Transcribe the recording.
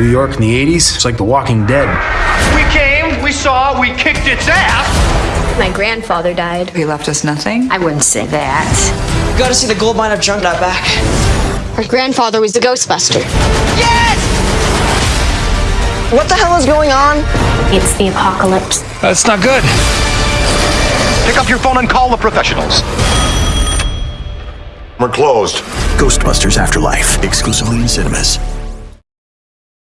New York in the 80s, it's like The Walking Dead. We came, we saw, we kicked its ass. My grandfather died. He left us nothing. I wouldn't say that. Gotta see the gold mine of junk out back. Her grandfather was the Ghostbuster. Yes! What the hell is going on? It's the apocalypse. That's not good. Pick up your phone and call the professionals. We're closed. Ghostbusters Afterlife, exclusively in cinemas.